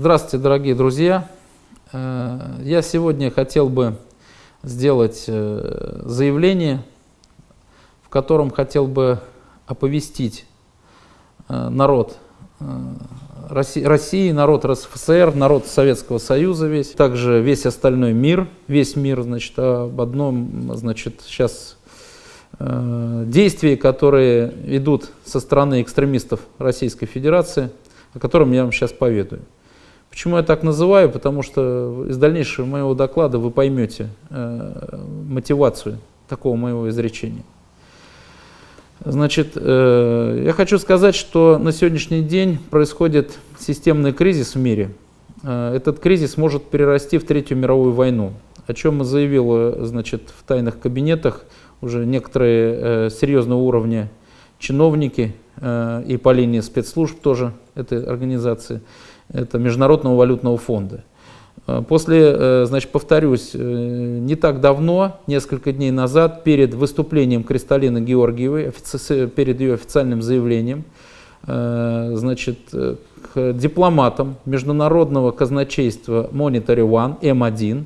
Здравствуйте, дорогие друзья. Я сегодня хотел бы сделать заявление, в котором хотел бы оповестить народ России, народ РСФСР, народ Советского Союза весь, также весь остальной мир, весь мир, значит, об одном, значит, сейчас э, действии, которые идут со стороны экстремистов Российской Федерации, о котором я вам сейчас поведаю. Почему я так называю? Потому что из дальнейшего моего доклада вы поймете э, мотивацию такого моего изречения. Значит, э, я хочу сказать, что на сегодняшний день происходит системный кризис в мире. Э, этот кризис может перерасти в Третью мировую войну, о чем заявил значит, в тайных кабинетах уже некоторые э, серьезного уровня чиновники и по линии спецслужб тоже этой организации, это Международного валютного фонда. Э, после, э, значит, повторюсь, э, не так давно, несколько дней назад, перед выступлением Кристалины Георгиевой, перед ее официальным заявлением, значит, к дипломатам международного казначейства Monetary One, М1,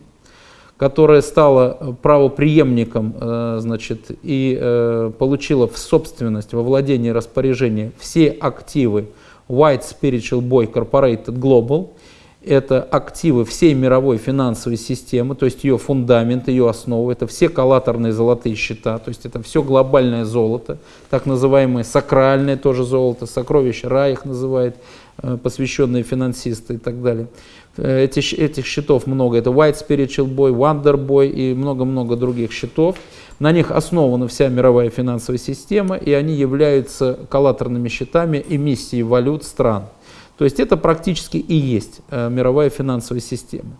которая стала правоприемником значит, и получила в собственность, во владение распоряжение все активы White Spiritual Boy Corporated Global – это активы всей мировой финансовой системы, то есть ее фундамент, ее основа, это все коллаторные золотые счета, то есть это все глобальное золото, так называемое сакральное тоже золото, сокровище рая их называют, э, посвященные финансисты и так далее. Э, эти, этих счетов много, это White Spiritual Boy, Wonder Boy и много-много других счетов. На них основана вся мировая финансовая система, и они являются коллаторными счетами эмиссии валют стран. То есть это практически и есть э, мировая финансовая система.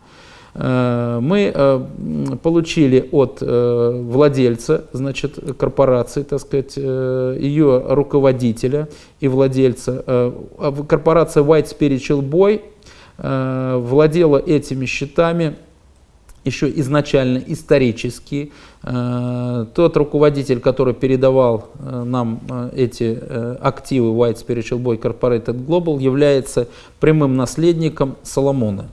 Э, мы э, получили от владельца, значит, корпорации, так сказать, ее руководителя и владельца. Корпорация White Spiritual Boy владела этими счетами еще изначально исторически. Э, тот руководитель, который передавал э, нам э, эти активы White Spiritual Boy Corporated Global, является прямым наследником Соломона.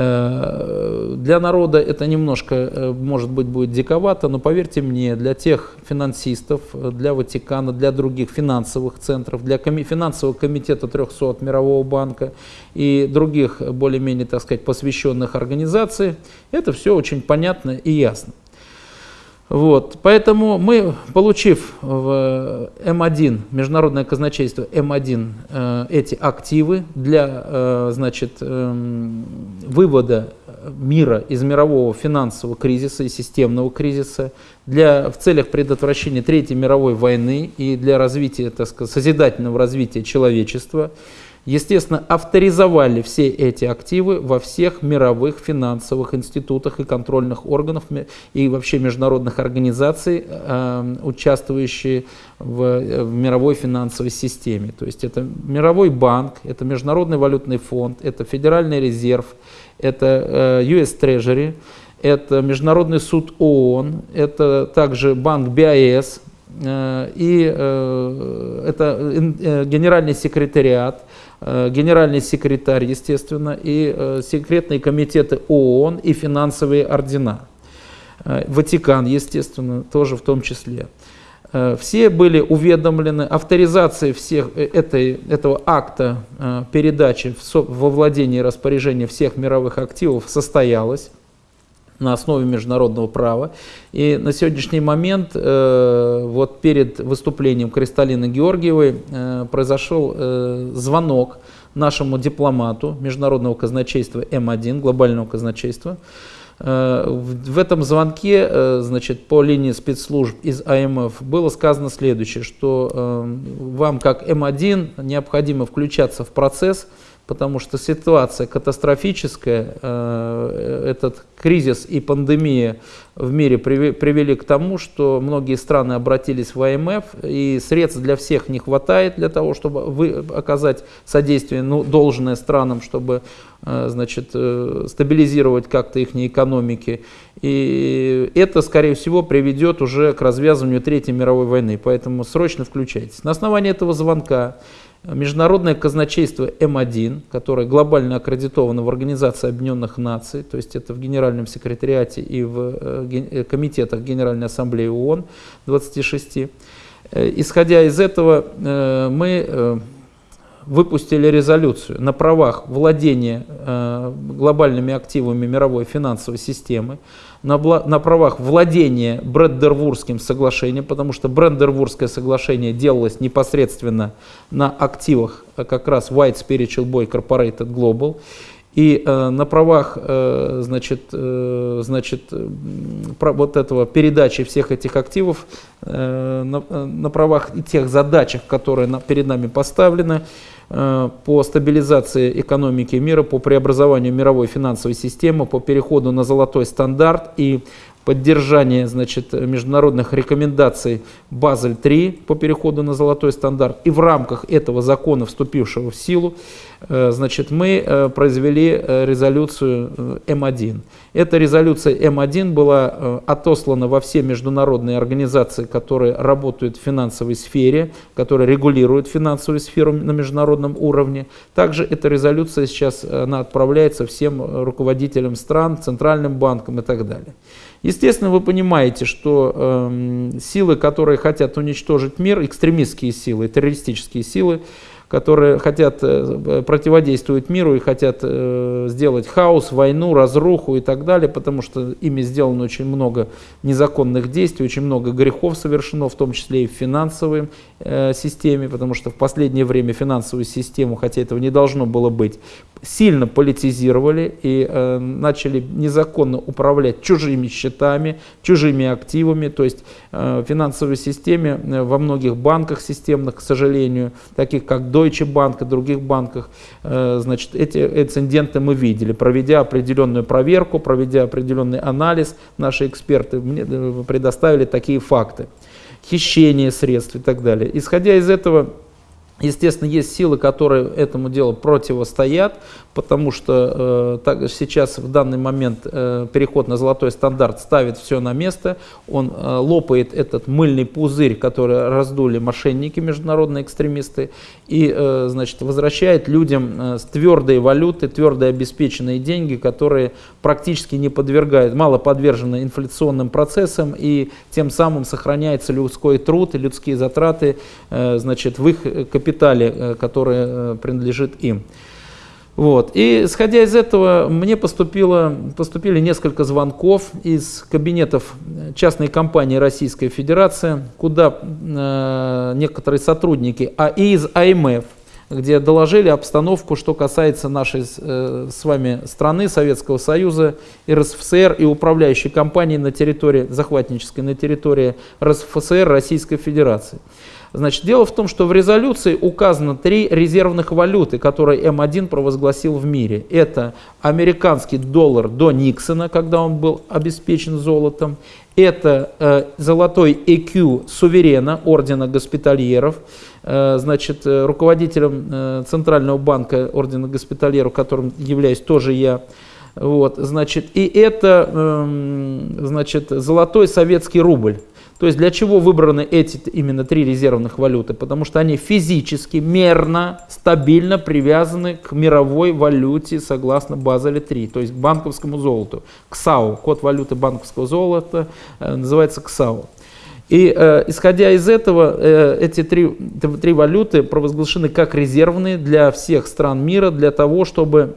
Э, для народа это немножко, э, может быть, будет диковато, но поверьте мне, для тех финансистов, для Ватикана, для других финансовых центров, для финансового комитета 300 Мирового банка и других более-менее, так сказать, посвященных организаций, это все очень понятно и ясно. Вот, поэтому мы, получив в М1, Международное казначейство М1, э, эти активы для э, значит, э, вывода мира из мирового финансового кризиса и системного кризиса, для, в целях предотвращения Третьей мировой войны и для развития, так сказать, созидательного развития человечества, естественно, авторизовали все эти активы во всех мировых финансовых институтах и контрольных органах и вообще международных организаций, э, участвующие в, в мировой финансовой системе. То есть это Мировой банк, это Международный валютный фонд, это Федеральный резерв, это э, US Treasury, это Международный суд ООН, это также банк БАЭС, э, и э, это генеральный секретариат, Э, генеральный секретарь, естественно, и э, секретные комитеты ООН и финансовые ордена. Э, Ватикан, естественно, тоже в том числе. Все были уведомлены, авторизация всех этой, этого акта передачи во владение и распоряжение всех мировых активов состоялась на основе международного права. И на сегодняшний момент, э, вот перед выступлением Кристалины Георгиевой, э, произошел э, звонок нашему дипломату Международного казначейства М1, глобального казначейства. Э, в, этом звонке, э, значит, по линии спецслужб из АМФ было сказано следующее, что э, вам как М1 необходимо включаться в процесс, потому что ситуация катастрофическая, этот кризис и пандемия в мире привели к тому, что многие страны обратились в ИМФ, и средств для всех не хватает для того, чтобы оказать содействие ну, должное странам, чтобы э, значит, э, стабилизировать как-то их экономики. И это, скорее всего, приведет уже к развязыванию Третьей мировой войны. Поэтому срочно включайтесь. На основании этого звонка Международное казначейство М1, которое глобально аккредитовано в Организации Объединенных Наций, то есть это в Генеральном секретариате и в э, э, комитетах Генеральной Ассамблеи ООН 26. Э, исходя из этого, мы выпустили резолюцию на правах владения глобальными активами мировой финансовой системы, на, правах владения Брендервурским соглашением, потому что Брендервурское соглашение делалось непосредственно на активах э, как раз White Spiritual Boy Corporated Global. И э, на правах э, значит, э, значит, про, вот этого передачи всех этих активов, э, на, э, на правах и тех задачах, которые на, перед нами поставлены, Э, по стабилизации экономики мира, по преобразованию мировой финансовой системы, по переходу на золотой стандарт и поддержание значит, международных рекомендаций Базель-3 по переходу на золотой стандарт. И в рамках этого закона, вступившего в силу, э, значит, мы э, произвели резолюцию М1. Эта резолюция М1 была отослана во все международные организации, которые работают в финансовой сфере, которые регулируют финансовую сферу на международном уровне. Также эта резолюция сейчас она отправляется всем руководителям стран, центральным банкам и так далее. Естественно, вы понимаете, что э, силы, которые хотят уничтожить мир, экстремистские силы, террористические силы, которые хотят э, противодействовать миру и хотят э, сделать хаос, войну, разруху и так далее, потому что ими сделано очень много незаконных действий, очень много грехов совершено, в том числе и э, системе, потому что в последнее время финансовую систему, хотя этого не должно было быть, сильно политизировали и э, начали незаконно управлять чужими счетами, чужими активами. То есть э, финансовой системе э, во многих банках системных, к сожалению, таких как Deutsche Bank и других банках, э, значит, эти инциденты мы видели. Проведя определенную проверку, проведя определенный анализ, наши эксперты мне э, предоставили такие факты. Хищение средств и так далее. Исходя из этого, Естественно, есть силы, которые этому делу противостоят, потому что э, так, сейчас в данный момент э, переход на золотой стандарт ставит все на место, он э, лопает этот мыльный пузырь, который раздули мошенники, международные экстремисты, и э, значит, возвращает людям э, с твердой валюты, твердо обеспеченные деньги, которые практически не подвергают, мало подвержены инфляционным процессам, и тем самым сохраняется людской труд и людские затраты э, значит, в их капитале капитале, э, который э, принадлежит им. Вот. И исходя из этого, мне поступило, поступили несколько звонков из кабинетов частной компании Российской Федерации, куда э, некоторые сотрудники, а и из АМФ, где доложили обстановку, что касается нашей э, с вами страны, Советского Союза, РСФСР и управляющей компании на территории, захватнической на территории РСФСР Российской Федерации. Значит, дело в том, что в резолюции указано три резервных валюты, которые М1 провозгласил в мире. Это американский доллар до Никсона, когда он был обеспечен золотом. Это э, золотой EQ суверена, ордена госпитальеров, э, значит, э, руководителем э, Центрального банка ордена госпитальеров, которым являюсь тоже я. Вот, значит, и это, э, значит, золотой советский рубль. То есть для чего выбраны эти именно три резервных валюты? Потому что они физически, мерно, стабильно привязаны к мировой валюте согласно Базеле 3, то есть банковскому золоту, к САУ. Код валюты банковского золота э, называется КСАУ. И э, исходя из этого, э, эти три, три валюты провозглашены как резервные для всех стран мира, для того, чтобы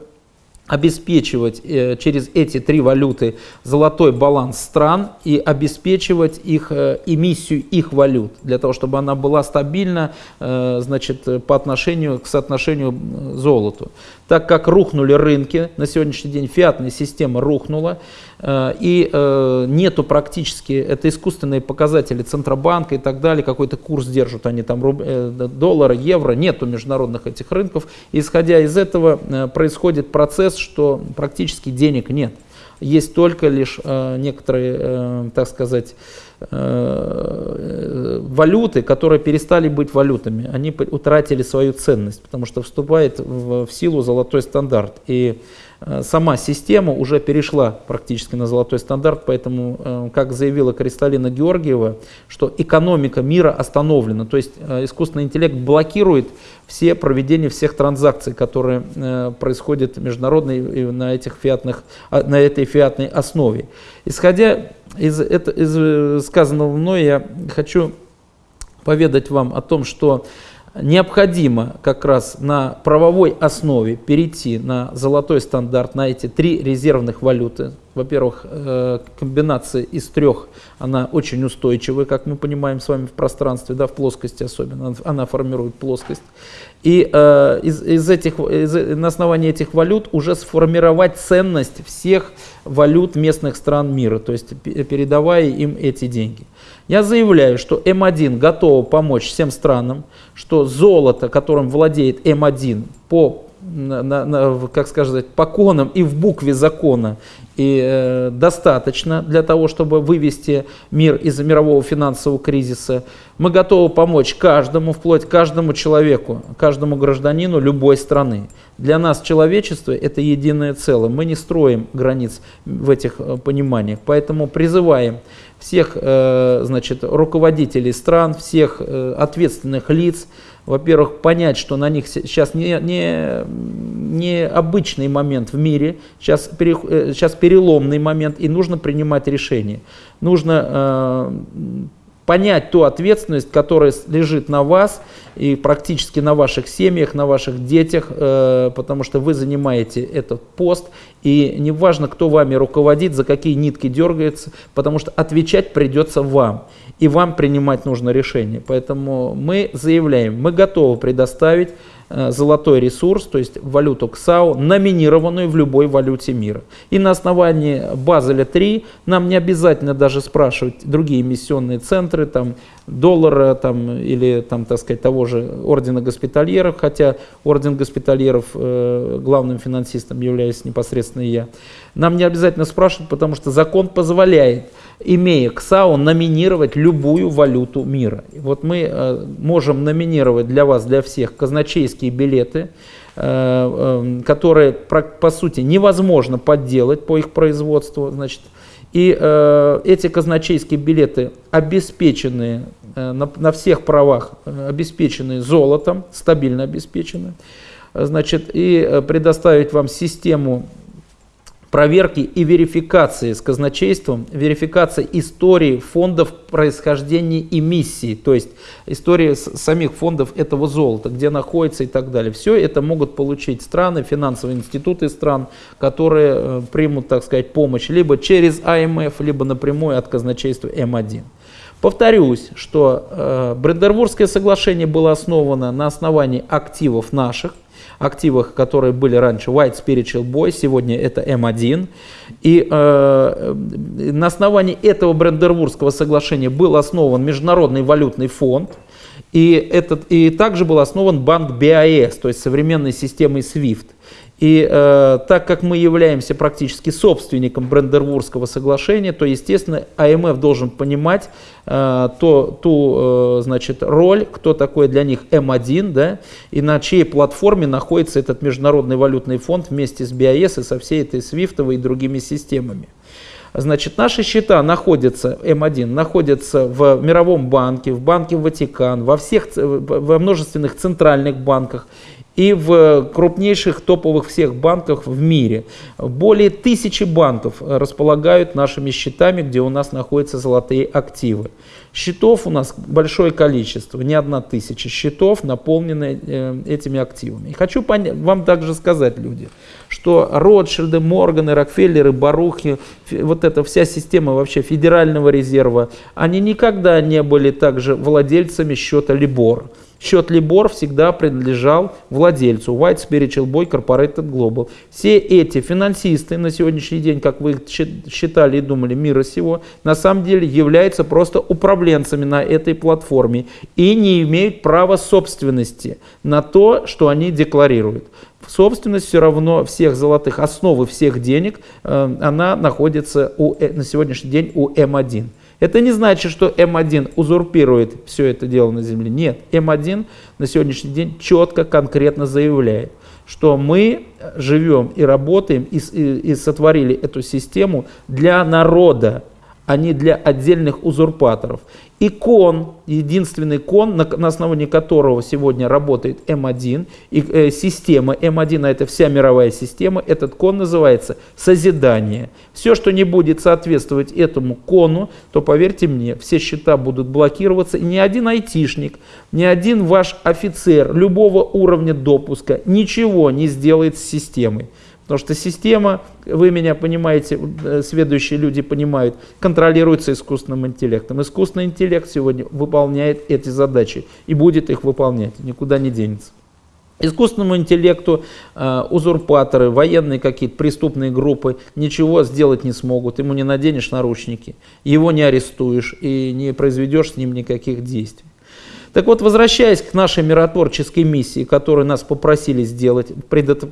обеспечивать э, через эти три валюты золотой баланс стран и обеспечивать их э, эмиссию их валют для того, чтобы она была стабильна э, значит, по отношению к соотношению золоту. Так как рухнули рынки, на сегодняшний день фиатная система рухнула, Э, и э, нету практически, это искусственные показатели Центробанка и так далее, какой-то курс держат они там э, доллара, евро, нету международных этих рынков. исходя из этого происходит процесс, что практически денег нет. есть только лишь некоторые, так сказать, валюты, которые перестали быть валютами. Они утратили свою ценность, потому что вступает в, силу золотой стандарт. И Э, сама система уже перешла практически на золотой стандарт, поэтому, э, как заявила Кристалина Георгиева, что экономика мира остановлена, то есть э, искусственный интеллект блокирует все проведения всех транзакций, которые происходят международной на, этих фиатных, а, на этой фиатной основе. Исходя из, это, из сказанного мной, я хочу поведать вам о том, что необходимо как раз на правовой основе перейти на золотой стандарт, на эти три резервных валюты. Во-первых, э, комбинация из трех, она очень устойчивая, как мы понимаем с вами в пространстве, да, в плоскости особенно, она формирует плоскость. И э, из, из этих, из, на основании этих валют уже сформировать ценность всех валют местных стран мира, то есть передавая им эти деньги. Я заявляю, что М1 готова помочь всем странам, что золото, которым владеет М1 по на, на, как сказать, по конам и в букве закона и, э, достаточно для того, чтобы вывести мир из мирового финансового кризиса. Мы готовы помочь каждому, вплоть каждому человеку, каждому гражданину любой страны. Для нас человечество – это единое целое. Мы не строим границ в этих э, пониманиях. Поэтому призываем всех э, значит, руководителей стран, всех э, ответственных лиц, во-первых, понять, что на них сейчас не, не, не обычный момент в мире, сейчас, пере, сейчас переломный момент, и нужно принимать решения. Нужно понять ту ответственность, которая лежит на вас и практически на ваших семьях, на ваших детях, э, потому что вы занимаете этот пост, и неважно, кто вами руководит, за какие нитки дергается, потому что отвечать придется вам, и вам принимать нужно решение. Поэтому мы заявляем, мы готовы предоставить золотой ресурс, то есть валюту КСАУ, номинированную в любой валюте мира. И на основании Базеля 3 нам не обязательно даже спрашивать другие эмиссионные центры, там, доллара там, или там, так сказать, того же ордена госпитальеров, хотя орден госпитальеров э, главным финансистом являюсь непосредственно я. Нам не обязательно спрашивать, потому что закон позволяет имея КСАУ, номинировать любую валюту мира. Вот мы э, можем номинировать для вас, для всех, казначейские билеты, э, э, которые, по, сути, невозможно подделать по их производству. Значит, и эти казначейские билеты обеспечены на, на всех правах, э, обеспечены золотом, стабильно обеспечены. Значит, и предоставить вам систему проверки и верификации с казначейством, верификация истории фондов происхождения эмиссии, то есть история самих фондов этого золота, где находится и так далее. Все это могут получить страны, финансовые институты стран, которые э, примут, так сказать, помощь либо через АМФ, либо напрямую от казначейства М1. Повторюсь, что э, Брендербургское соглашение было основано на основании активов наших, активах, которые были раньше White Spiritual Boy, сегодня это M1. И э, на основании этого Брендербургского соглашения был основан Международный валютный фонд. И, этот, и также был основан банк BIS, то есть современной системой SWIFT. И э, так как мы являемся практически собственником Брендервурского соглашения, то, естественно, АМФ должен понимать э, то, ту э, значит, роль, кто такой для них М1, да, и на чьей платформе находится этот Международный валютный фонд вместе с BIS и со всей этой свифтовой и другими системами. Значит, наши счета находятся, М1, находятся в Мировом банке, в Банке Ватикан, во, всех, во множественных центральных банках и в крупнейших топовых всех банках в мире. Более тысячи банков располагают нашими счетами, где у нас находятся золотые активы. Счетов у нас большое количество, не одна тысяча счетов, наполнены э, этими активами. И хочу вам также сказать, люди, что Ротшильды, Морганы, Рокфеллеры, Барухи, вот эта вся система вообще Федерального резерва, они никогда не были также владельцами счета Либор. Счет Libor всегда принадлежал владельцу White Spiritual Boy Corporated Global. Все эти финансисты на сегодняшний день, как вы считали и думали, мира сего, на самом деле являются просто управленцами на этой платформе и не имеют права собственности на то, что они декларируют. собственность все равно всех золотых, основы всех денег, э, она находится у, э, на сегодняшний день у М1. Это не значит, что М1 узурпирует все это дело на Земле. Нет, М1 на сегодняшний день четко, конкретно заявляет, что мы живем и работаем и, и, и сотворили эту систему для народа, а не для отдельных узурпаторов. И кон, единственный кон, на, на основании которого сегодня работает М1, и э, система М1, а это вся мировая система, этот кон называется созидание. Все, что не будет соответствовать этому кону, то поверьте мне, все счета будут блокироваться, и ни один айтишник, ни один ваш офицер любого уровня допуска ничего не сделает с системой. Потому что система, вы меня понимаете, э, следующие люди понимают, контролируется искусственным интеллектом. Искусственный интеллект сегодня выполняет эти задачи и будет их выполнять, никуда не денется. Искусственному интеллекту э, узурпаторы, военные какие-то преступные группы ничего сделать не смогут. Ему не наденешь наручники, его не арестуешь и не произведешь с ним никаких действий. Так вот, возвращаясь к нашей миротворческой миссии, которую нас попросили сделать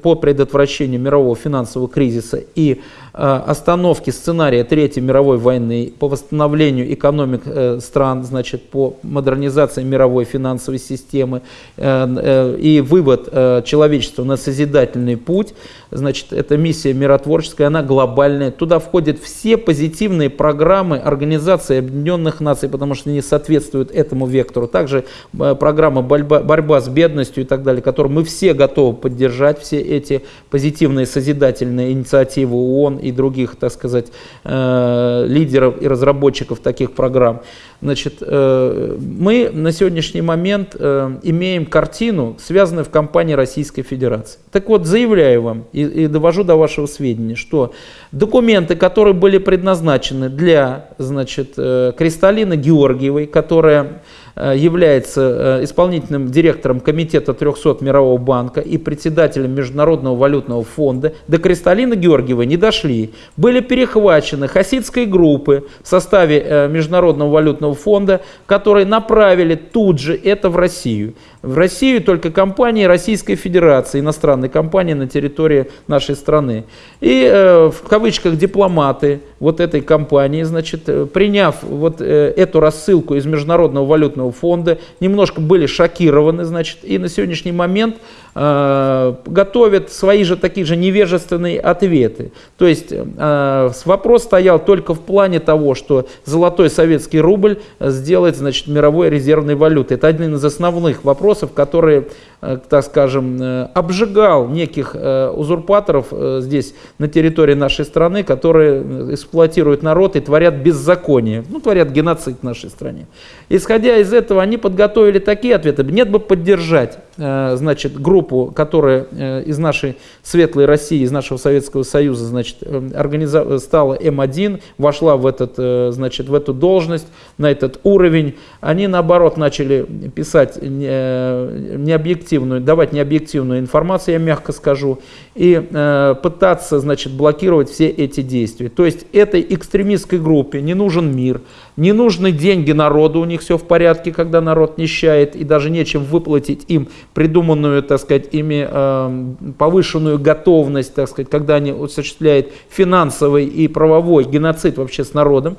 по предотвращению мирового финансового кризиса и остановки сценария Третьей мировой войны, по восстановлению экономик э, стран, значит, по модернизации мировой финансовой системы э, и вывод человечества на созидательный путь, значит, эта миссия миротворческая, она глобальная. Туда входят все позитивные программы Организации Объединенных Наций, потому что они соответствуют этому вектору. Также программа борьба, борьба с бедностью и так далее, которую мы все готовы поддержать, все эти позитивные созидательные инициативы ООН и других, так сказать, э, лидеров и разработчиков таких программ. Значит, э, мы на сегодняшний момент э, имеем картину, связанную в компании Российской Федерации. Так вот, заявляю вам и, и довожу до вашего сведения, что документы, которые были предназначены для значит, Кристалины Георгиевой, которая Э, является э, исполнительным директором комитета 300 Мирового банка и председателем Международного валютного фонда, до Кристалины Георгиевой не дошли. Были перехвачены хасидской группы в составе э, Международного валютного фонда, которые направили тут же это в Россию. В Россию только компании Российской Федерации, иностранные компании на территории нашей страны. И э, в кавычках дипломаты вот этой компании, значит, э, приняв вот э, эту рассылку из Международного валютного фонда, немножко были шокированы, значит, и на сегодняшний момент э, готовят свои же такие же невежественные ответы. То есть э, вопрос стоял только в плане того, что золотой советский рубль сделать, значит, мировой резервной валютой. Это один из основных вопросов вопросов, которые, э, так скажем, э, обжигал неких э, узурпаторов здесь, на территории нашей страны, которые эксплуатируют народ и творят беззаконие, ну, творят геноцид в нашей стране. Исходя из этого, они подготовили такие ответы. Нет бы поддержать, значит, группу, которая из нашей светлой России, из нашего Советского Союза, значит, организа... стала М1, вошла в, этот, значит, в эту должность, на этот уровень. Они, наоборот, начали писать Э, необъективную, давать необъективную информацию, я мягко скажу, и э, пытаться, значит, блокировать все эти действия. То есть этой экстремистской группе не нужен мир, не нужны деньги народу, у них все в порядке, когда народ нищает, и даже нечем выплатить им придуманную, так сказать, ими э, повышенную готовность, так сказать, когда они осуществляют финансовый и правовой геноцид вообще с народом.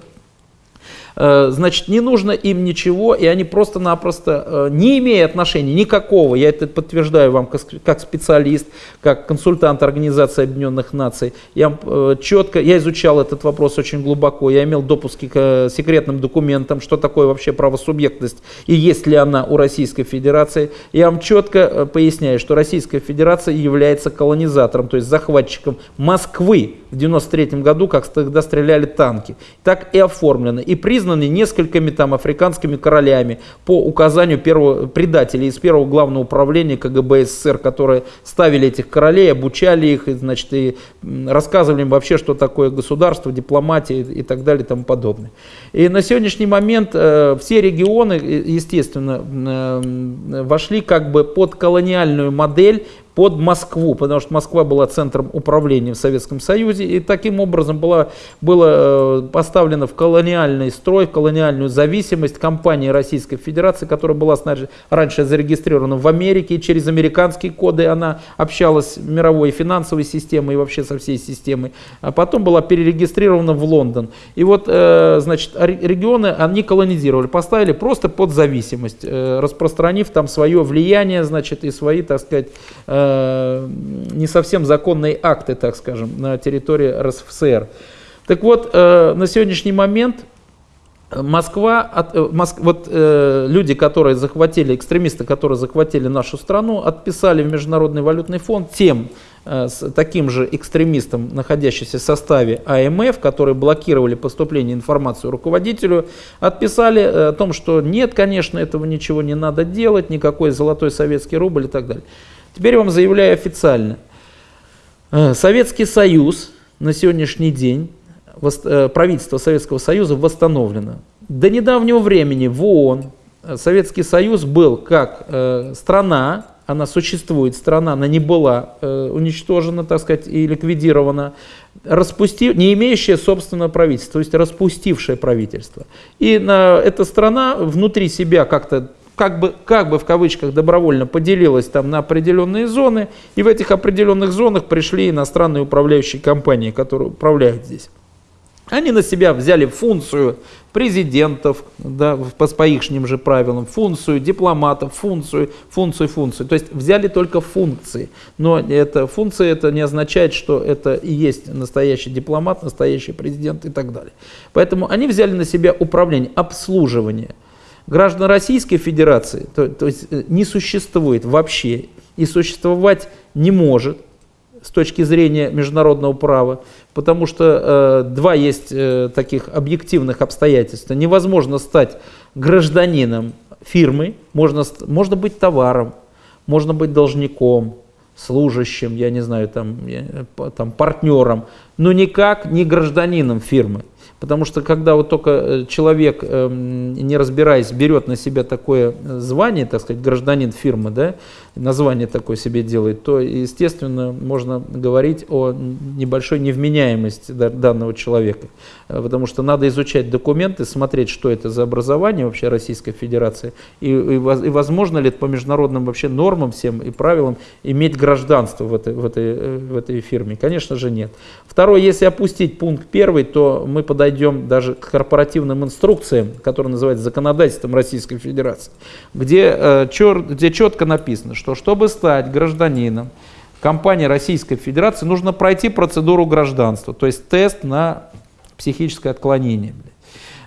Э, значит, не нужно им ничего, и они просто-напросто, э, не имея отношения никакого, я это подтверждаю вам как специалист, как консультант Организации Объединенных Наций, я э, четко, я изучал этот вопрос очень глубоко, я имел допуски к секретным документам, что такое вообще правосубъектность и есть ли она у Российской Федерации. Я вам четко поясняю, что Российская Федерация является колонизатором, то есть захватчиком Москвы в 93 году, как тогда стреляли танки. Так и оформлено. И признано признаны несколькими там африканскими королями по указанию первого предателей из первого главного управления КГБ СССР, которые ставили этих королей, обучали их, и, значит, и рассказывали им вообще, что такое государство, дипломатия и, так далее и тому подобное. И на сегодняшний момент э, все регионы, естественно, э, вошли как бы под колониальную модель под Москву, потому что Москва была центром управления в Советском Союзе, и таким образом была, было поставлено в колониальный строй, в колониальную зависимость компании Российской Федерации, которая была раньше зарегистрирована в Америке, и через американские коды она общалась с мировой финансовой системой и вообще со всей системой, а потом была перерегистрирована в Лондон. И вот, значит, регионы они колонизировали, поставили просто под зависимость, распространив там свое влияние, значит, и свои, так сказать, э, не совсем законные акты, так скажем, на территории РСФСР. Так вот, э, на сегодняшний момент Москва, э, вот э, люди, которые захватили, экстремисты, которые захватили нашу страну, отписали в Международный валютный фонд тем, э, с таким же экстремистам, находящимся в составе АМФ, которые блокировали поступление информации руководителю, отписали э, о том, что нет, конечно, этого ничего не надо делать, никакой золотой советский рубль и так далее. Теперь вам заявляю официально. Э, Советский Союз на сегодняшний день Э, правительство Советского Союза восстановлено. До недавнего времени в ООН э, Советский Союз был как страна, она существует, страна, она не была уничтожена, так сказать, и ликвидирована, распустив, не имеющая собственного правительства, то есть распустившее правительство. И на, эта страна внутри себя как-то как бы, как бы в кавычках добровольно поделилась там на определенные зоны, и в этих определенных зонах пришли иностранные управляющие компании, которые управляют здесь. Они на себя взяли функцию президентов, да, по, по ихним же правилам, функцию дипломатов, функцию, функцию, функцию. То есть взяли только функции. Но это, функция это не означает, что это и есть настоящий дипломат, настоящий президент и так далее. Поэтому они взяли на себя управление, обслуживание. Граждан Российской Федерации то, то есть э, не существует вообще и существовать не может с точки зрения международного права, потому что э, два есть э, таких объективных обстоятельства. Невозможно стать гражданином фирмы, можно, можно быть товаром, можно быть должником, служащим, я не знаю, там, там партнером, но никак не гражданином фирмы. Потому что когда вот только э, человек, эм, не разбираясь, берет на себя такое звание, так сказать, гражданин фирмы, да, название такое себе делает, то, естественно, можно говорить о небольшой невменяемости данного человека. Э, потому что надо изучать документы, смотреть, что это за образование вообще Российской Федерации, и, и, и возможно ли по международным вообще нормам всем и правилам иметь гражданство в этой, в этой, э, в этой фирме. Конечно же нет. Второе, если опустить пункт первый, то мы подойдем подойдем даже к корпоративным инструкциям, которые называются законодательством Российской Федерации, где, э, чер, где четко написано, что чтобы стать гражданином компании Российской Федерации, нужно пройти процедуру гражданства, то есть тест на психическое отклонение.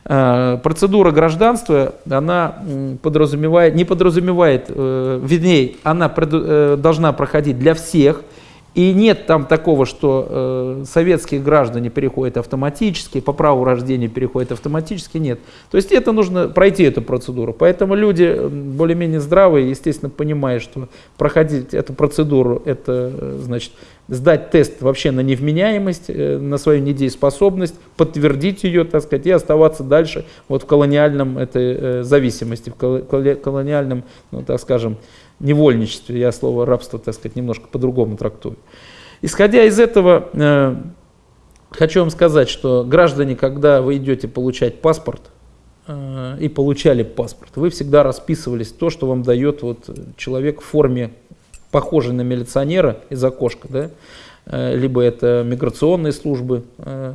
Э, процедура гражданства, она подразумевает, не подразумевает, э, вернее, она должна проходить для всех, и нет там такого, что э, советские граждане переходят автоматически, по праву рождения переходят автоматически, нет. То есть это нужно пройти эту процедуру. Поэтому люди более-менее здравые, естественно, понимая, что проходить эту процедуру, это э, значит сдать тест вообще на невменяемость, э, на свою недееспособность, подтвердить ее, так сказать, и оставаться дальше вот в колониальном этой э, зависимости, в колониальном, ну, так скажем, невольничестве, я слово рабство, так сказать, немножко по-другому трактую. Исходя из этого, э, хочу вам сказать, что граждане, когда вы идете получать паспорт, и получали паспорт, вы всегда расписывались то, что вам дает вот человек в форме, похожей на милиционера из окошка, да, Э, либо это миграционные службы, э,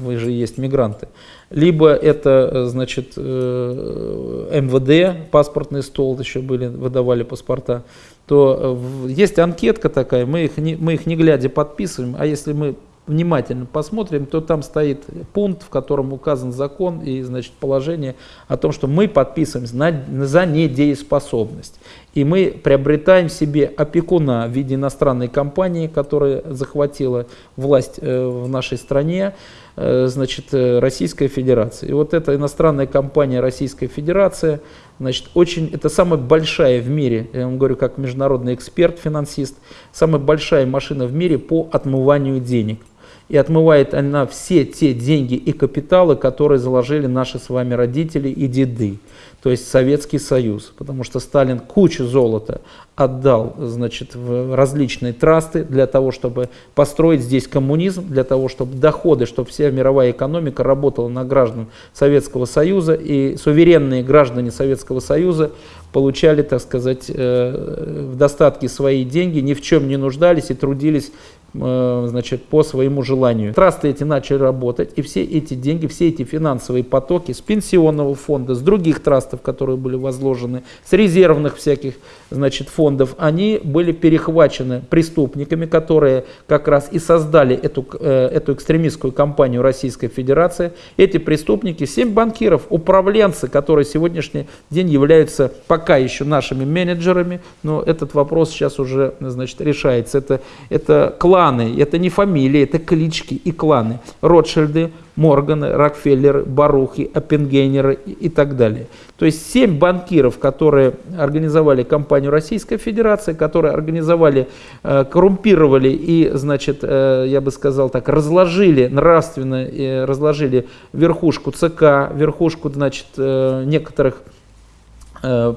вы же есть мигранты, либо это, э, значит, МВД, паспортный стол еще были, выдавали паспорта, то есть анкетка такая, мы их, не, мы их не глядя подписываем, а если мы внимательно посмотрим, то там стоит пункт, в котором указан закон и значит, положение о том, что мы подписываемся на, за недееспособность. И мы приобретаем себе опекуна в виде иностранной компании, которая захватила власть э, в нашей стране, э, значит, э, Российская Федерация. И вот эта иностранная компания Российская Федерация, значит, очень, это самая большая в мире, я вам говорю как международный эксперт, финансист, самая большая машина в мире по отмыванию денег. И отмывает она все те деньги и капиталы, которые заложили наши с вами родители и деды то есть Советский Союз, потому что Сталин кучу золота отдал значит, в различные трасты для того, чтобы построить здесь коммунизм, для того, чтобы доходы, чтобы вся мировая экономика работала на граждан Советского Союза, и суверенные граждане Советского Союза получали, так сказать, э, в достатке свои деньги, ни в чем не нуждались и трудились значит, по своему желанию. Трасты эти начали работать, и все эти деньги, все эти финансовые потоки с пенсионного фонда, с других трастов, которые были возложены, с резервных всяких значит, фондов, они были перехвачены преступниками, которые как раз и создали эту, э, эту экстремистскую кампанию Российской Федерации. Эти преступники, семь банкиров, управленцы, которые сегодняшний день являются пока еще нашими менеджерами, но этот вопрос сейчас уже значит, решается. Это, это класс кланы, это не фамилии, это клички и кланы. Ротшильды, Морганы, Рокфеллеры, Барухи, Оппенгейнеры и так далее. То есть семь банкиров, которые организовали компанию Российской Федерации, которые организовали, э, коррумпировали и, значит, э, я бы сказал так, разложили нравственно, э, разложили верхушку ЦК, верхушку, значит, некоторых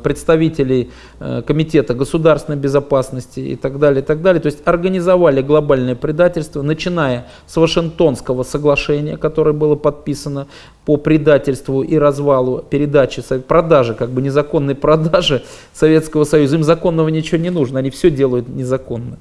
представителей э, Комитета государственной безопасности и так далее, и так далее. То есть организовали глобальное предательство, начиная с Вашингтонского соглашения, которое было подписано по предательству и развалу передачи, продажи, как бы незаконной продажи Советского Союза. Им законного ничего не нужно, они все делают незаконно.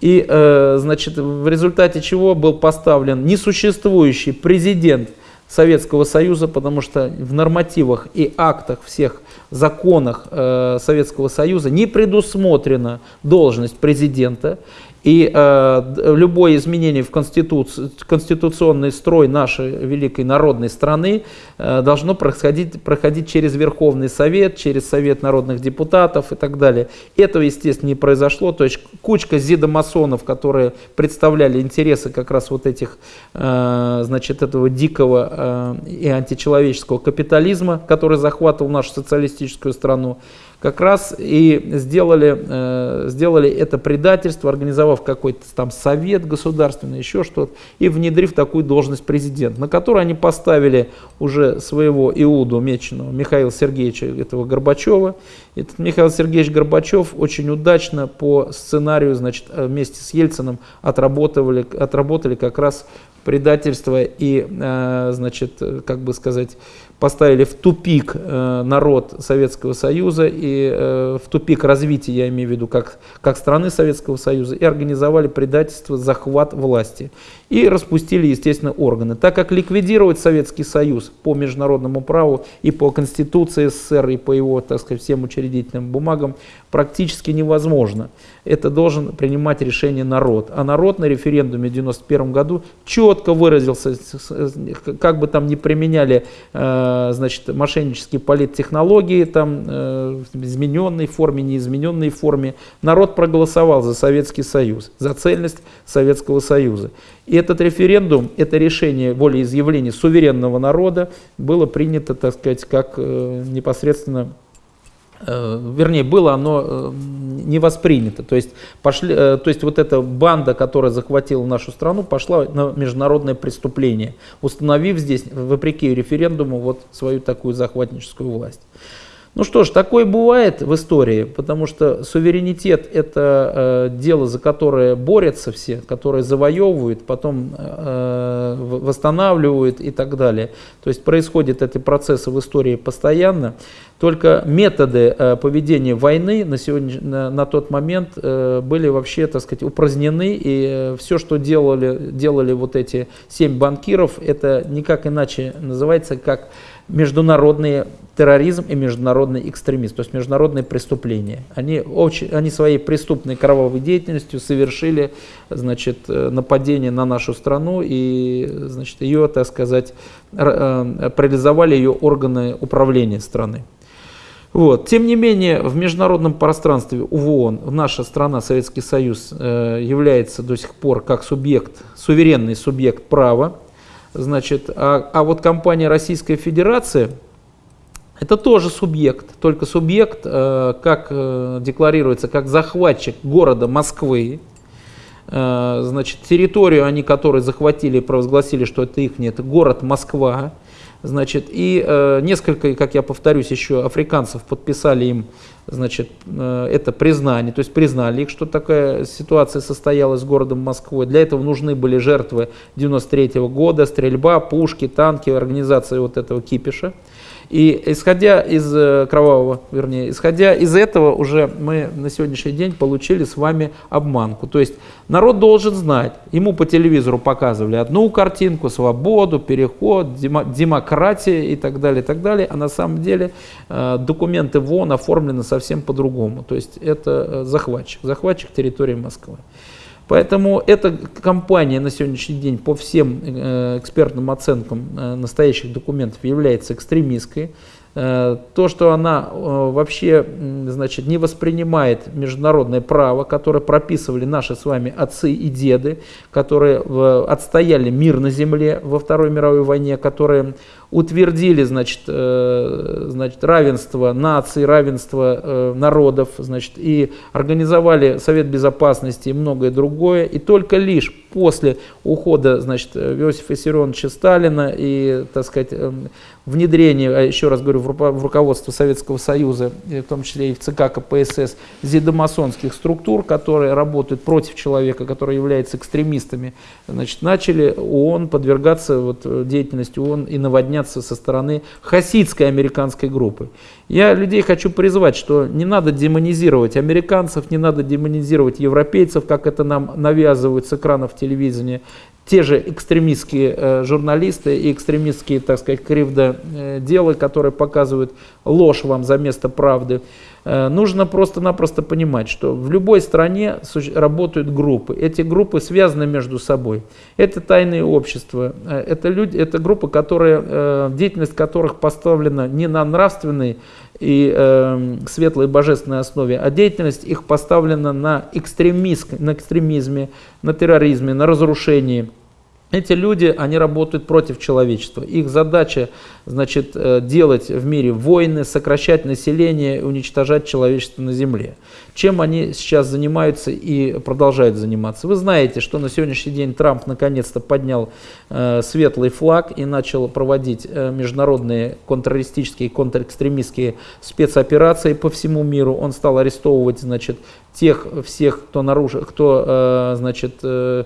И, э, значит, в результате чего был поставлен несуществующий президент Советского Союза, потому что в нормативах и актах всех законах э, Советского Союза не предусмотрена должность президента. И э, любое изменение в конституци конституционный строй нашей великой народной страны э, должно происходить, проходить через Верховный Совет, через Совет народных депутатов и так далее. Этого, естественно, не произошло. То есть кучка зидомасонов, которые представляли интересы как раз вот этих, э, значит, этого дикого э, и античеловеческого капитализма, который захватывал нашу социалистическую страну, как раз и сделали, э, сделали это предательство, организовав какой-то там совет государственный, еще что-то, и внедрив такую должность президента, на которую они поставили уже своего Иуду Меченого, Михаила Сергеевича этого Горбачева. Этот Михаил Сергеевич Горбачев очень удачно по сценарию, значит, вместе с Ельциным отработали, отработали как раз предательство и, э, значит, как бы сказать, поставили в тупик э, народ Советского Союза и э, в тупик развития, я имею в виду, как, как страны Советского Союза, и организовали предательство, захват власти. И распустили, естественно, органы. Так как ликвидировать Советский Союз по международному праву и по Конституции СССР, и по его, так сказать, всем учредительным бумагам практически невозможно. Это должен принимать решение народ. А народ на референдуме в 1991 году четко выразился, как бы там ни применяли э, значит, мошеннические политтехнологии, там, э, в измененной форме, неизмененной форме. Народ проголосовал за Советский Союз, за цельность Советского Союза. И этот референдум, это решение волеизъявления суверенного народа было принято, так сказать, как э, непосредственно вернее, было оно э, не воспринято. То есть, пошли, э, то есть вот эта банда, которая захватила нашу страну, пошла на международное преступление, установив здесь, вопреки референдуму, вот свою такую захватническую власть. Ну что ж, такое бывает в истории, потому что суверенитет это э, дело, за которое борются все, которые завоевывают, потом э, восстанавливают и так далее. То есть происходят эти процессы в истории постоянно. Только методы э, поведения войны на, сегодня, на, на тот момент э, были вообще, так сказать, упразднены, и э, все, что делали, делали вот эти семь банкиров, это никак иначе называется, как международный терроризм и международный экстремизм, то есть международные преступления. Они, очень, они своей преступной кровавой деятельностью совершили значит, э, нападение на нашу страну и значит, ее, так сказать, э, парализовали ее органы управления страны. Вот. Тем не менее, в международном пространстве ООН наша страна, Советский Союз, э, является до сих пор как субъект, суверенный субъект права, Значит, а, а вот компания Российская Федерация, это тоже субъект, только субъект, э, как э, декларируется, как захватчик города Москвы, значит, территорию, они которые захватили провозгласили, что это их, это город Москва, Значит, и э, несколько, как я повторюсь, еще африканцев подписали им значит, э, это признание, то есть признали их, что такая ситуация состоялась с городом Москвой. Для этого нужны были жертвы 93 -го года, стрельба, пушки, танки, организация вот этого кипиша. И исходя из э, кровавого, вернее, исходя из этого уже мы на сегодняшний день получили с вами обманку. То есть народ должен знать, ему по телевизору показывали одну картинку, свободу, переход, демократия и так далее, и так далее, а на самом деле э, документы ВОН оформлены совсем по-другому. То есть это э, захватчик, захватчик территории Москвы. Поэтому эта компания на сегодняшний день по всем э, экспертным оценкам э, настоящих документов является экстремистской. Э, то, что она вообще значит, не воспринимает международное право, которое прописывали наши с вами отцы и деды, которые отстояли мир на земле во Второй мировой войне, которые утвердили значит, э, значит, равенство наций, равенство э, народов, значит, и организовали Совет Безопасности и многое другое. И только лишь после ухода значит, Иосифа Виссарионовича Сталина и, так сказать, э, внедрения, а еще раз говорю, в руководство Советского Союза, в том числе и в ЦК КПСС, зидомасонских структур, которые работают против человека, которые являются экстремистами, значит, начали ООН подвергаться вот, деятельности ООН и наводнять применяться со стороны хасидской американской группы. Я людей хочу призвать, что не надо демонизировать американцев, не надо демонизировать европейцев, как это нам навязывают с экранов телевидения. Те же экстремистские э, журналисты и экстремистские, так сказать, кривдоделы, которые показывают ложь вам за место правды. Э, нужно просто-напросто понимать, что в любой стране работают группы. Эти группы связаны между собой. Это тайные общества. Э, это, люди, это группы, которые, э, деятельность которых поставлена не на нравственной и э, светлой божественной основе, а деятельность их поставлена на, экстремизм, на экстремизме, на терроризме, на разрушении. Эти люди, они работают против человечества. Их задача, значит, э, делать в мире войны, сокращать население, уничтожать человечество на земле. Чем они сейчас занимаются и продолжают заниматься? Вы знаете, что на сегодняшний день Трамп наконец-то поднял э, светлый флаг и начал проводить э, международные контртеррористические, контрэкстремистские спецоперации по всему миру. Он стал арестовывать, значит, тех всех, кто, нарушит, кто э, значит, э,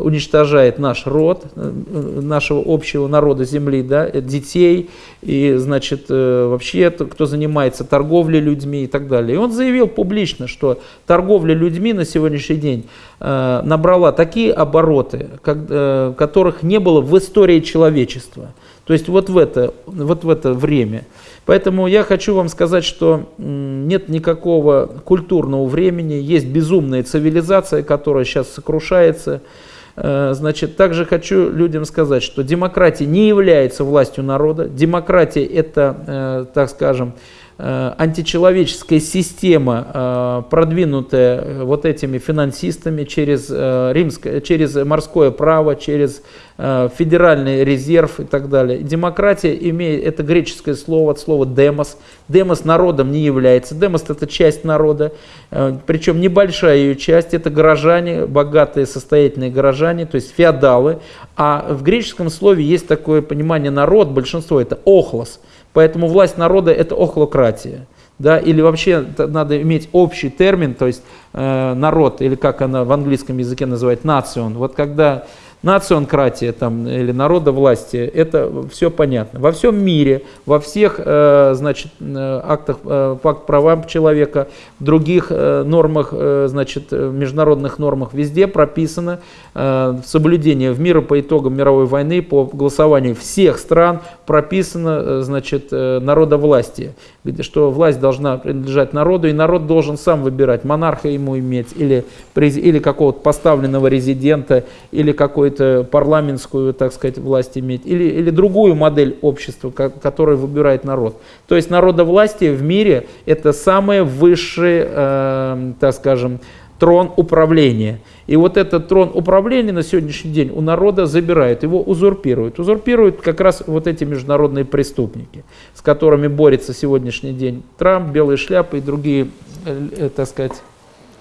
уничтожает наш род, нашего общего народа Земли, да, детей, и значит, вообще кто занимается торговлей людьми и так далее. И он заявил публично, что торговля людьми на сегодняшний день набрала такие обороты, как, которых не было в истории человечества. То есть вот в это, вот в это время. Поэтому я хочу вам сказать, что нет никакого культурного времени, есть безумная цивилизация, которая сейчас сокрушается. Э, значит, также хочу людям сказать, что демократия не является властью народа. Демократия это, э, так скажем, античеловеческая система, э, продвинутая э, вот этими финансистами через, римское, через морское право, через федеральный резерв и так далее. Демократия имеет, это греческое слово, от слова демос. Демос народом не является. Демос это часть народа, причем небольшая ее часть, это горожане, богатые, состоятельные горожане, то есть феодалы. А в греческом слове есть такое понимание народ, большинство это охлос. Поэтому власть народа это охлократия. Да, или вообще надо иметь общий термин, то есть э, народ, или как она в английском языке называют, национ. Вот когда национкратия там, или народовластие, это все понятно. Во всем мире, во всех э, значит, э, актах э, факт правам человека, других э, нормах, значит, международных нормах, везде прописано соблюдение в мире по итогам мировой войны, по голосованию всех стран прописано значит, народовластие, где, что власть должна принадлежать народу, и народ должен сам выбирать, монарха ему иметь, или, или какого-то поставленного резидента, или какой какую-то парламентскую, так сказать, власть иметь, или, или другую модель общества, которую выбирает народ. То есть народовластие в мире это самый высший, э, так скажем, трон управления. И вот этот трон управления на сегодняшний день у народа забирают, его узурпируют. Узурпируют как раз вот эти международные преступники, с которыми борется сегодняшний день Трамп, Белые шляпы и другие, э, так сказать,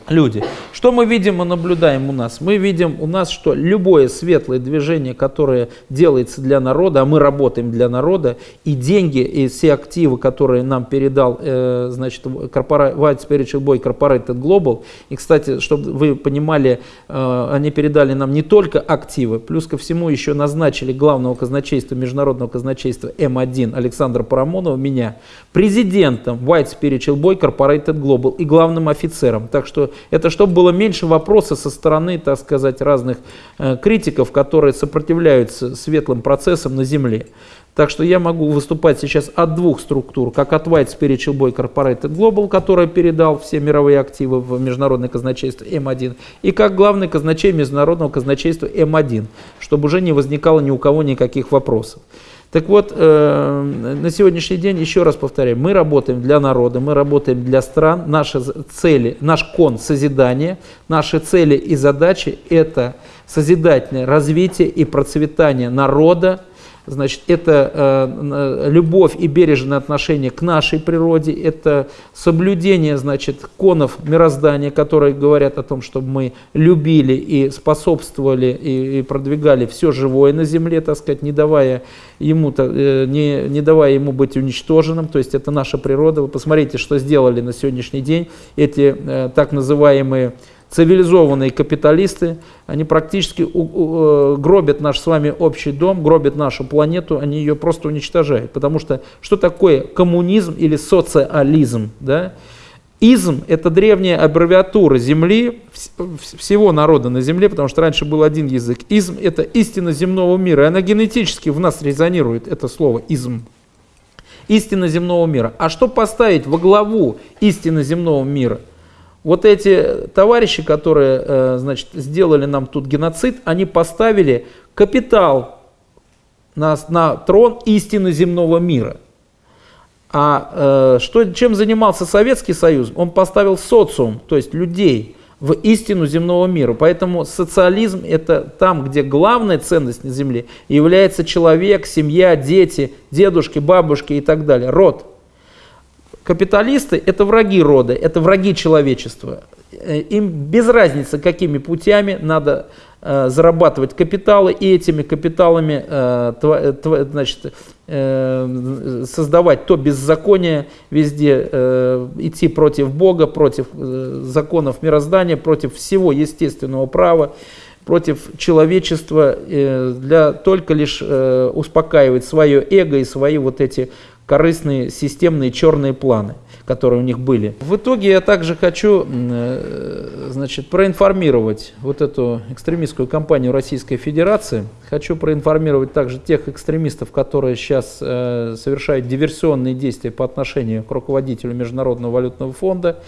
люди. Что мы видим и наблюдаем у нас? Мы видим у нас, что любое светлое движение, которое делается для народа, а мы работаем для народа, и деньги, и все активы, которые нам передал, э, значит, White Spiritual Boy Corporated Global, и, кстати, чтобы вы понимали, э, они передали нам не только активы, плюс ко всему еще назначили главного казначейства, международного казначейства М1 Александра Парамонова, меня, президентом White Spiritual Boy Corporated Global и главным офицером. Так что это чтобы было меньше вопросов со стороны, так сказать, разных э, критиков, которые сопротивляются светлым процессам на Земле. Так что я могу выступать сейчас от двух структур, как от White Spiritual Boy Corporated Global, который передал все мировые активы в Международное казначейство М1, и как главный казначей Международного казначейства М1, чтобы уже не возникало ни у кого никаких вопросов. Так вот, э, на сегодняшний день, еще раз повторяю, мы работаем для народа, мы работаем для стран. Наши цели, наш кон созидания, наши цели и задачи – это созидательное развитие и процветание народа, Значит, это э, любовь и бережное отношение к нашей природе, это соблюдение, значит, конов мироздания, которые говорят о том, чтобы мы любили и способствовали и, продвигали все живое на земле, так сказать, не давая ему, э, не, не давая ему быть уничтоженным, то есть это наша природа. Вы посмотрите, что сделали на сегодняшний день эти э, так называемые цивилизованные капиталисты, они практически э, гробят наш с вами общий дом, гробят нашу планету, они ее просто уничтожают. Потому что что такое коммунизм или социализм? Да? Изм – это древняя аббревиатура Земли, всего народа на Земле, потому что раньше был один язык. Изм – это истина земного мира, и она генетически в нас резонирует, это слово изм. Истина земного мира. А что поставить во главу истины земного мира? Вот эти товарищи, которые э, значит, сделали нам тут геноцид, они поставили капитал на, на трон истины земного мира. А э, что, чем занимался Советский Союз? Он поставил социум, то есть людей, в истину земного мира. Поэтому социализм это там, где главная ценность на земле является человек, семья, дети, дедушки, бабушки и так далее, род. Капиталисты – это враги рода, это враги человечества. Э, им без разницы, какими путями надо э, зарабатывать капиталы, и этими капиталами э, тв, тв, значит, э, создавать то беззаконие везде, э, идти против Бога, против э, законов мироздания, против всего естественного права против человечества э, для только лишь э, успокаивать свое эго и свои вот эти корыстные системные черные планы, которые у них были. В итоге я также хочу э, значит, проинформировать вот эту экстремистскую кампанию Российской Федерации. Хочу проинформировать также тех экстремистов, которые сейчас э, совершают диверсионные действия по отношению к руководителю Международного валютного фонда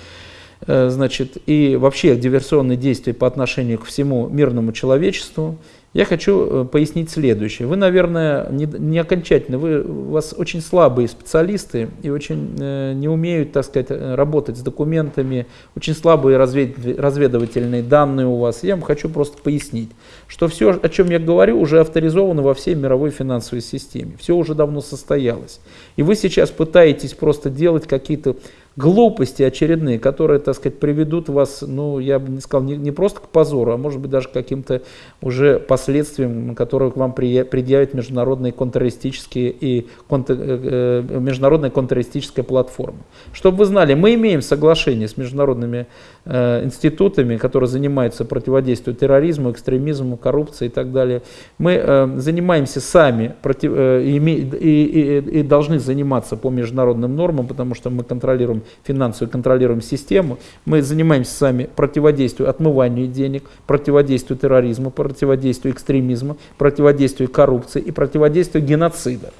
э, значит, и вообще диверсионные действия по отношению к всему мирному человечеству. Я хочу э, пояснить следующее. Вы, наверное, не, не окончательно, вы, у вас очень слабые специалисты и очень э, не умеют, так сказать, э, работать с документами, очень слабые развед, разведывательные данные у вас. Я вам хочу просто пояснить, что все, о чем я говорю, уже авторизовано во всей мировой финансовой системе. Все уже давно состоялось. И вы сейчас пытаетесь просто делать какие-то глупости очередные, которые, так сказать, приведут вас, ну, я бы не сказал, не, не просто к позору, а может быть даже к каким-то уже последствиям, которые к вам предъявят международные контртеррористические и контр, э, э, международная контртеррористическая платформа. Чтобы вы знали, мы имеем соглашение с международными институтами, которые занимаются противодействием терроризму, экстремизму, коррупции и так далее. Мы э, занимаемся сами против, э, и, и, и, и должны заниматься по международным нормам, потому что мы контролируем финансовую, контролируем систему. Мы занимаемся сами противодействием отмыванию денег, противодействию терроризму, противодействию экстремизму, противодействию коррупции и противодействию геноцида.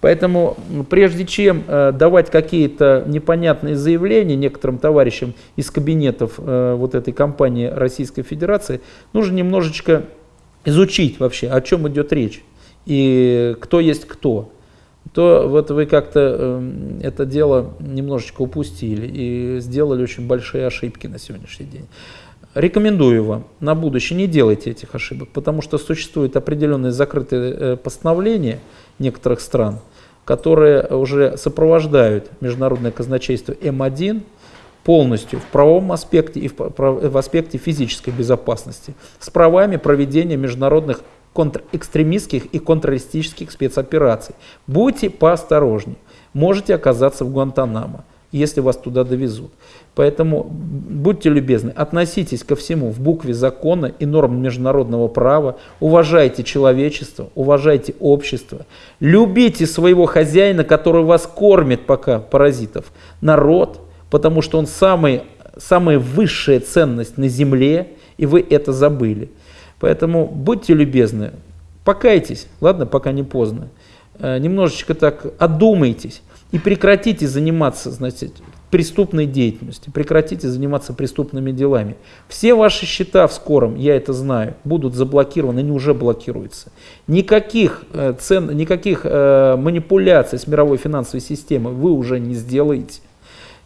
Поэтому прежде чем э, давать какие-то непонятные заявления некоторым товарищам из кабинетов э, вот этой компании Российской Федерации, нужно немножечко изучить вообще, о чем идет речь и кто есть кто то вот вы как-то э, это дело немножечко упустили и сделали очень большие ошибки на сегодняшний день. Рекомендую вам на будущее не делайте этих ошибок, потому что существуют определенные закрытые э, постановления некоторых стран, которые уже сопровождают международное казначейство М1 полностью в правовом аспекте и в, аспекте физической безопасности с правами проведения международных контрэкстремистских и контртеррористических спецопераций. Будьте поосторожнее. Можете оказаться в Гуантанамо, если вас туда довезут. Поэтому будьте любезны, относитесь ко всему в букве закона и норм международного права, уважайте человечество, уважайте общество, любите своего хозяина, который вас кормит пока, паразитов, народ, потому что он самый, самая высшая ценность на земле, и вы это забыли. Поэтому будьте любезны, покайтесь, ладно, пока не поздно. Э, немножечко так одумайтесь и прекратите заниматься, значит, преступной деятельностью, прекратите заниматься преступными делами. Все ваши счета в скором, я это знаю, будут заблокированы, они уже блокируются. Никаких, э, цен, никаких э, манипуляций с мировой финансовой системой вы уже не сделаете.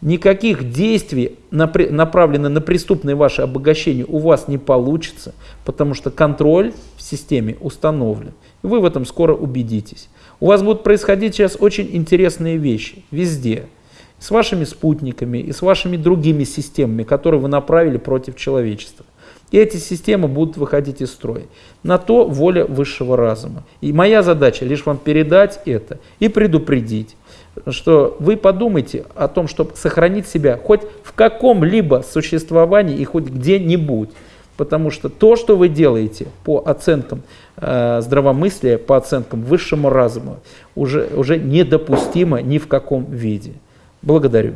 Никаких действий, направленных на преступное ваше обогащение, у вас не получится, потому что контроль в системе установлен. Вы в этом скоро убедитесь. У вас будут происходить сейчас очень интересные вещи везде. С вашими спутниками и с вашими другими системами, которые вы направили против человечества. И эти системы будут выходить из строя. На то воля высшего разума. И моя задача лишь вам передать это и предупредить, что вы подумайте о том, чтобы сохранить себя хоть в каком-либо существовании и хоть где-нибудь. Потому что то, что вы делаете по оценкам э, здравомыслия, по оценкам высшему разума, уже, уже недопустимо ни в каком виде. Благодарю.